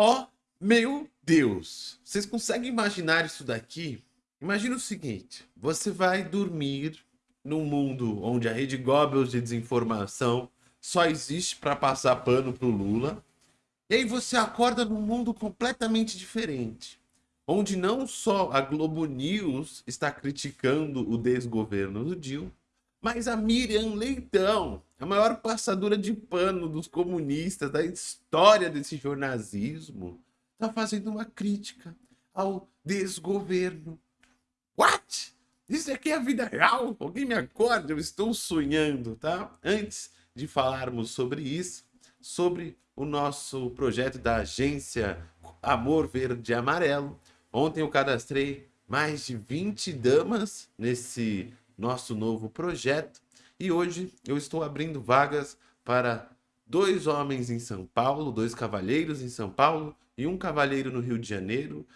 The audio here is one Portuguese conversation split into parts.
Ó, oh, meu Deus! Vocês conseguem imaginar isso daqui? Imagina o seguinte, você vai dormir num mundo onde a rede Goebbels de desinformação só existe para passar pano pro Lula, e aí você acorda num mundo completamente diferente, onde não só a Globo News está criticando o desgoverno do Dilma, mas a Miriam Leitão, a maior passadora de pano dos comunistas da história desse jornalismo, está fazendo uma crítica ao desgoverno. What? Isso aqui é a vida real? Alguém me acorda? Eu estou sonhando, tá? Antes de falarmos sobre isso, sobre o nosso projeto da agência Amor Verde e Amarelo. Ontem eu cadastrei mais de 20 damas nesse nosso novo projeto e hoje eu estou abrindo vagas para dois homens em São Paulo, dois cavalheiros em São Paulo e um cavalheiro no Rio de Janeiro.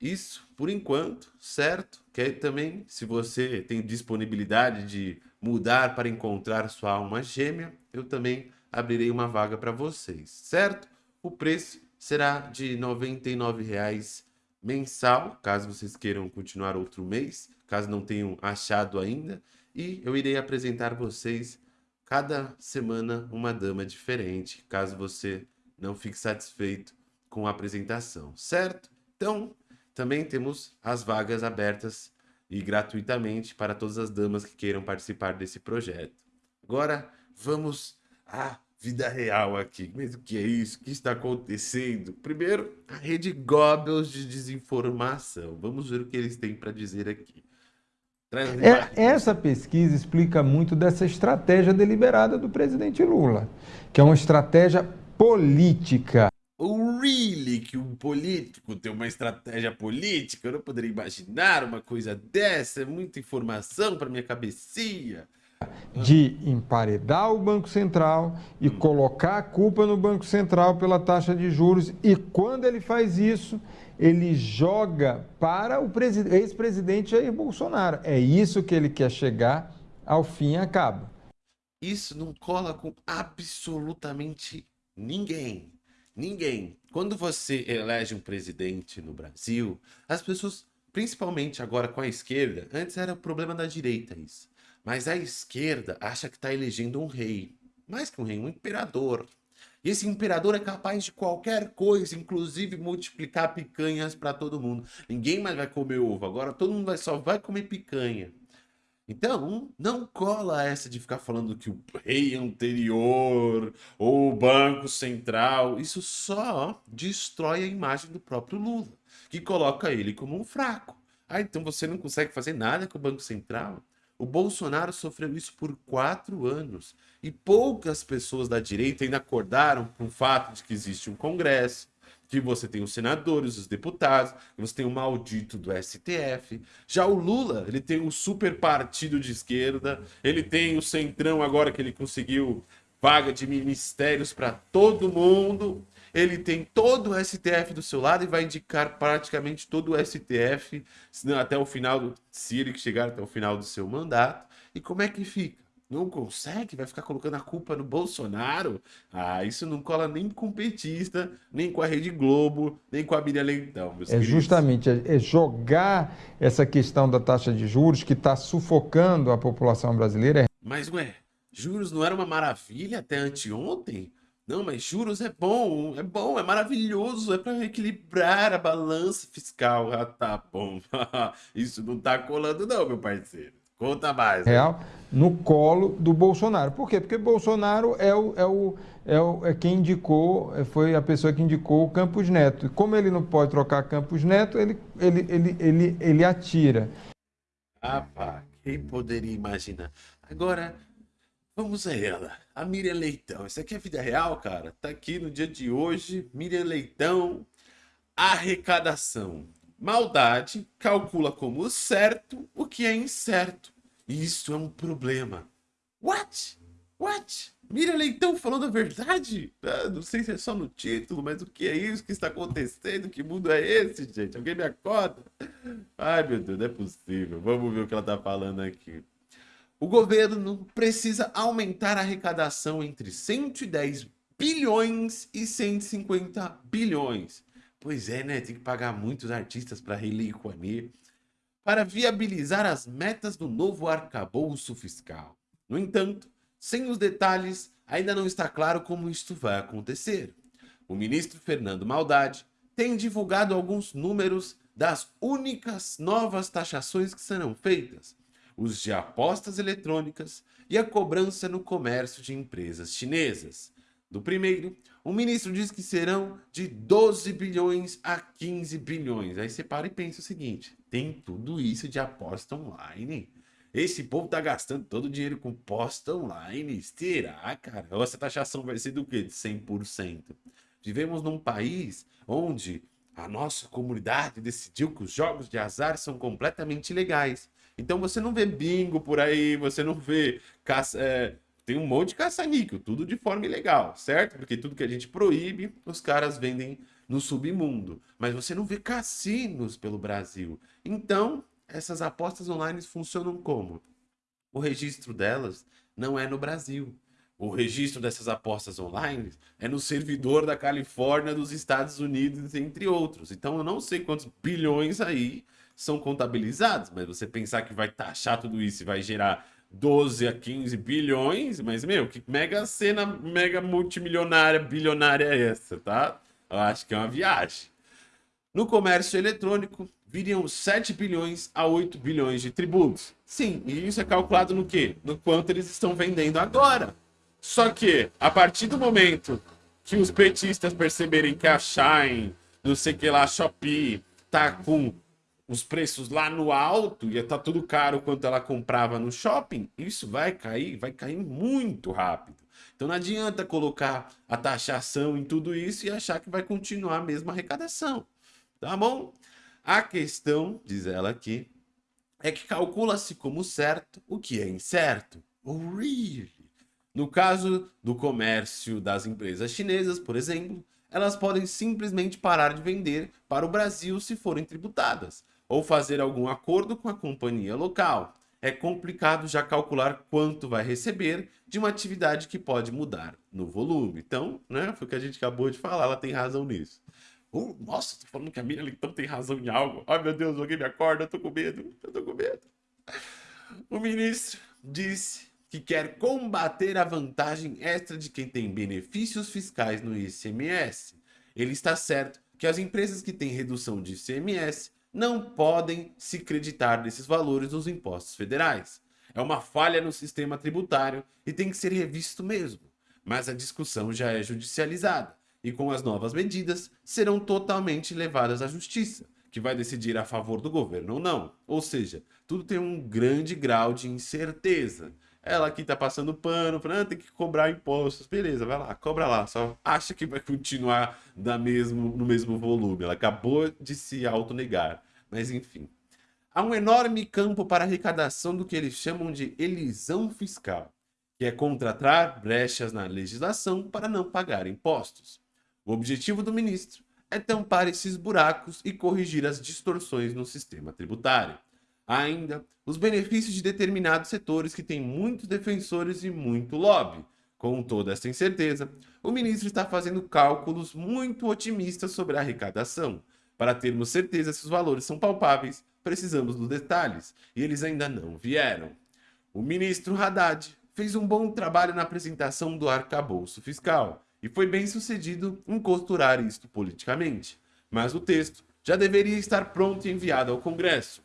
Isso, por enquanto, certo? Que também, se você tem disponibilidade de mudar para encontrar sua alma gêmea, eu também abrirei uma vaga para vocês, certo? O preço será de R$ 99,00 mensal, caso vocês queiram continuar outro mês, caso não tenham achado ainda. E eu irei apresentar vocês cada semana uma dama diferente, caso você não fique satisfeito com a apresentação, certo? Então, também temos as vagas abertas e gratuitamente para todas as damas que queiram participar desse projeto. Agora, vamos à vida real aqui. Mas o que é isso? O que está acontecendo? Primeiro, a rede Goebbels de desinformação. Vamos ver o que eles têm para dizer aqui. É, essa pesquisa explica muito dessa estratégia deliberada do presidente Lula, que é uma estratégia política really que um político tem uma estratégia política? Eu não poderia imaginar uma coisa dessa. É muita informação para minha cabecinha. De emparedar o Banco Central e colocar a culpa no Banco Central pela taxa de juros. E quando ele faz isso, ele joga para o ex-presidente Jair Bolsonaro. É isso que ele quer chegar ao fim e acaba. Isso não cola com absolutamente ninguém. Ninguém. Quando você elege um presidente no Brasil, as pessoas, principalmente agora com a esquerda, antes era o problema da direita isso, mas a esquerda acha que está elegendo um rei. Mais que um rei, um imperador. E esse imperador é capaz de qualquer coisa, inclusive multiplicar picanhas para todo mundo. Ninguém mais vai comer ovo, agora todo mundo vai, só vai comer picanha. Então, não cola essa de ficar falando que o rei anterior ou o Banco Central, isso só destrói a imagem do próprio Lula, que coloca ele como um fraco. Ah, então você não consegue fazer nada com o Banco Central? O Bolsonaro sofreu isso por quatro anos e poucas pessoas da direita ainda acordaram com o fato de que existe um Congresso, que você tem os senadores, os deputados, você tem o maldito do STF. Já o Lula, ele tem um super partido de esquerda, ele tem o Centrão agora que ele conseguiu vaga de ministérios para todo mundo. Ele tem todo o STF do seu lado e vai indicar praticamente todo o STF até o final, se ele chegar até o final do seu mandato. E como é que fica? não consegue, vai ficar colocando a culpa no Bolsonaro. Ah, isso não cola nem com o petista, nem com a Rede Globo, nem com a Miriam Leitão. é queridos. justamente é, é jogar essa questão da taxa de juros que está sufocando a população brasileira. Mas, ué, juros não era uma maravilha até anteontem? Não, mas juros é bom, é bom, é maravilhoso, é para equilibrar a balança fiscal. Ah, tá bom. Isso não tá colando não, meu parceiro. Conta mais. Né? Real, no colo do Bolsonaro. Por quê? Porque Bolsonaro é, o, é, o, é, o, é quem indicou, foi a pessoa que indicou o Campos Neto. E como ele não pode trocar Campos Neto, ele, ele, ele, ele, ele atira. Ah, pá, quem poderia imaginar? Agora, vamos a ela. A Miriam Leitão. Isso aqui é vida real, cara. Tá aqui no dia de hoje. Miriam Leitão, arrecadação. Maldade calcula como certo o que é incerto. Isso é um problema. What? What? Mira Leitão falando a verdade? Ah, não sei se é só no título, mas o que é isso que está acontecendo? Que mundo é esse, gente? Alguém me acorda? Ai, meu Deus, não é possível. Vamos ver o que ela está falando aqui. O governo precisa aumentar a arrecadação entre 110 bilhões e 150 bilhões. Pois é, né? Tem que pagar muitos artistas para Rei Rouanet. Para viabilizar as metas do novo arcabouço fiscal. No entanto, sem os detalhes, ainda não está claro como isto vai acontecer. O ministro Fernando Maldade tem divulgado alguns números das únicas novas taxações que serão feitas, os de apostas eletrônicas e a cobrança no comércio de empresas chinesas. Do primeiro, o ministro diz que serão de 12 bilhões a 15 bilhões. Aí você para e pensa o seguinte, tem tudo isso de aposta online? Esse povo tá gastando todo o dinheiro com posta online? Será, cara? Essa taxação vai ser do quê? De 100%. Vivemos num país onde a nossa comunidade decidiu que os jogos de azar são completamente ilegais. Então você não vê bingo por aí, você não vê caça, é, tem um monte de caça-níquel, tudo de forma ilegal, certo? Porque tudo que a gente proíbe, os caras vendem no submundo. Mas você não vê cassinos pelo Brasil. Então, essas apostas online funcionam como? O registro delas não é no Brasil o registro dessas apostas online é no servidor da Califórnia, dos Estados Unidos, entre outros. Então eu não sei quantos bilhões aí são contabilizados, mas você pensar que vai taxar tudo isso e vai gerar 12 a 15 bilhões, mas meu, que mega cena, mega multimilionária, bilionária é essa, tá? Eu acho que é uma viagem. No comércio eletrônico, viriam 7 bilhões a 8 bilhões de tributos. Sim, e isso é calculado no quê? No quanto eles estão vendendo agora. Só que, a partir do momento que os petistas perceberem que a Shine, não sei que lá, Shopee, tá com os preços lá no alto e tá tudo caro quanto ela comprava no shopping, isso vai cair, vai cair muito rápido. Então não adianta colocar a taxação em tudo isso e achar que vai continuar a mesma arrecadação. Tá bom? A questão, diz ela aqui, é que calcula-se como certo o que é incerto. Oh, really? No caso do comércio das empresas chinesas, por exemplo, elas podem simplesmente parar de vender para o Brasil se forem tributadas, ou fazer algum acordo com a companhia local. É complicado já calcular quanto vai receber de uma atividade que pode mudar no volume. Então, né, foi o que a gente acabou de falar, ela tem razão nisso. Oh, nossa, tô falando que a Miriam então tem razão em algo. Ai, meu Deus, alguém me acorda, eu tô com medo, eu tô com medo. O ministro disse que quer combater a vantagem extra de quem tem benefícios fiscais no ICMS. Ele está certo que as empresas que têm redução de ICMS não podem se creditar desses valores nos impostos federais. É uma falha no sistema tributário e tem que ser revisto mesmo. Mas a discussão já é judicializada e com as novas medidas serão totalmente levadas à justiça, que vai decidir a favor do governo ou não. Ou seja, tudo tem um grande grau de incerteza. Ela aqui tá passando pano, falando, ah, tem que cobrar impostos. Beleza, vai lá, cobra lá. Só acha que vai continuar da mesmo, no mesmo volume. Ela acabou de se autonegar. Mas enfim. Há um enorme campo para arrecadação do que eles chamam de elisão fiscal, que é contratar brechas na legislação para não pagar impostos. O objetivo do ministro é tampar esses buracos e corrigir as distorções no sistema tributário. Ainda, os benefícios de determinados setores que têm muitos defensores e muito lobby. Com toda essa incerteza, o ministro está fazendo cálculos muito otimistas sobre a arrecadação. Para termos certeza se os valores são palpáveis, precisamos dos detalhes, e eles ainda não vieram. O ministro Haddad fez um bom trabalho na apresentação do arcabouço fiscal, e foi bem sucedido em costurar isto politicamente. Mas o texto já deveria estar pronto e enviado ao Congresso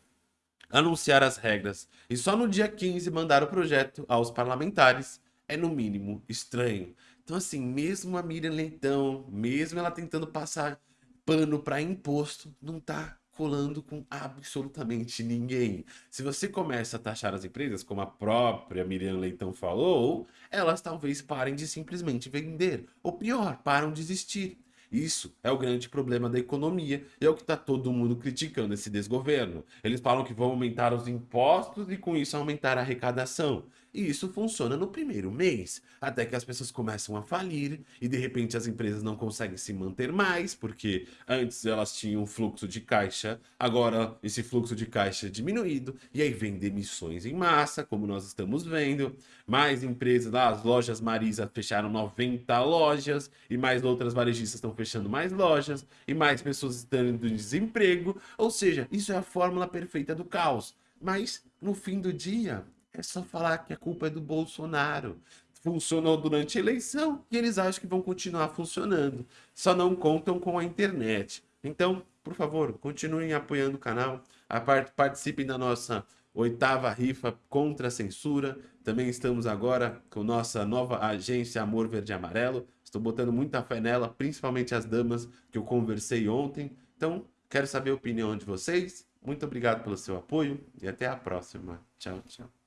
anunciar as regras e só no dia 15 mandar o projeto aos parlamentares é no mínimo estranho. Então assim, mesmo a Miriam Leitão, mesmo ela tentando passar pano para imposto, não tá colando com absolutamente ninguém. Se você começa a taxar as empresas, como a própria Miriam Leitão falou, elas talvez parem de simplesmente vender. Ou pior, param de existir. Isso é o grande problema da economia e é o que está todo mundo criticando esse desgoverno. Eles falam que vão aumentar os impostos e com isso aumentar a arrecadação. E isso funciona no primeiro mês, até que as pessoas começam a falir e de repente as empresas não conseguem se manter mais, porque antes elas tinham um fluxo de caixa, agora esse fluxo de caixa é diminuído, e aí vem demissões em massa, como nós estamos vendo, mais empresas, as lojas Marisa fecharam 90 lojas, e mais outras varejistas estão fechando mais lojas, e mais pessoas estão em desemprego, ou seja, isso é a fórmula perfeita do caos. Mas no fim do dia, é só falar que a culpa é do Bolsonaro. Funcionou durante a eleição e eles acham que vão continuar funcionando. Só não contam com a internet. Então, por favor, continuem apoiando o canal. Participem da nossa oitava rifa contra a censura. Também estamos agora com nossa nova agência Amor Verde e Amarelo. Estou botando muita fé nela, principalmente as damas que eu conversei ontem. Então, quero saber a opinião de vocês. Muito obrigado pelo seu apoio e até a próxima. Tchau, tchau.